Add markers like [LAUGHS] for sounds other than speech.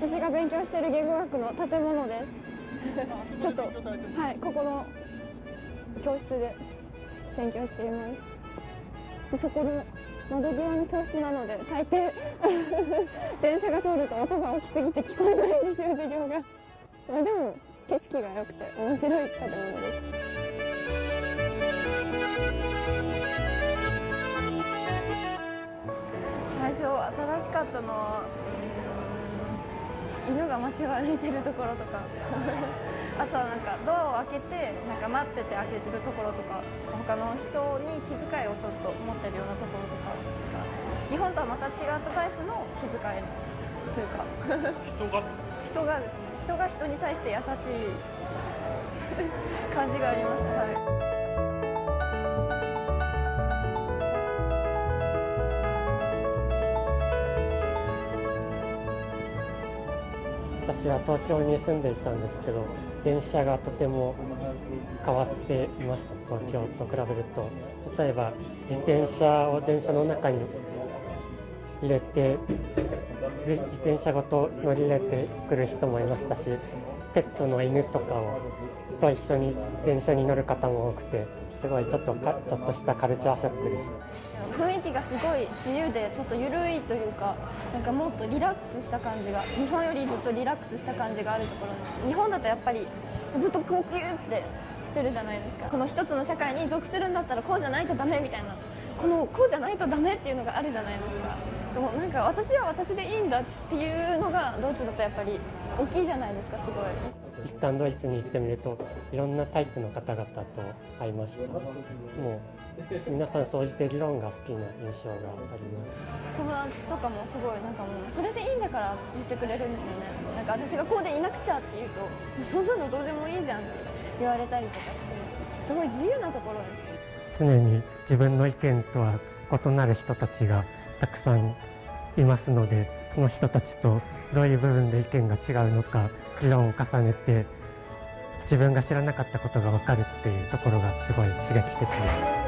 私が勉強してる言語学の建物です。ちょっとはいここの教室で勉強しています。でそこの窓際の教室なので大抵 [LAUGHS] 電車が通ると音が大きすぎて聞こえないんですよ授業が。まあでも景色が良くて面白い建物です。最初新しかったのは犬が街を歩いてるところとか。[LAUGHS] あとはなんかドアを開けてなんか待ってて開けてるところとか。他の人に気遣いをちょっと持ってるようなところとか日本とはまた違ったタイプの気遣いというか。人が？[LAUGHS] 人がですね。人が人に対して優しい。[LAUGHS] 感じがありました、はい私は東京に住んでいたんですけど電車がとても変わっていました東京と比べると例えば自転車を電車の中に入れて自転車ごと乗り入れてくる人もいましたしペットの犬とかをと一緒に電車に乗る方も多くてすごいちょっとかちょっとしたカルチャーショックでした。雰囲気がすごい自由でちょっと緩いというかなんかもっとリラックスした感じが日本よりずっとリラックスした感じがあるところです。日本だとやっぱりずっとこうギューってしてるじゃないですか。この一つの社会に属するんだったらこうじゃないとダメみたいな。このこうじゃないとダメっていうのがあるじゃないですか。でもなんか私は私でいいんだっていうのがドイツだとやっぱり大きいじゃないですかすごい。一旦ドイツに行ってみるといろんなタイプの方々と会いました。もう皆さん総じて議論が好きな印象があります。友達とかもすごいなんかもうそれでいいんだから言ってくれるんですよね。なんか私がこうでいなくちゃって言うとそんなのどうでもいいじゃんって言われたりとかしてすごい自由なところです常に自分の意見とは異なる人たちがたくさんいますのでその人たちとどういう部分で意見が違うのか議論を重ねて自分が知らなかったことが分かるっていうところがすごい刺激的です。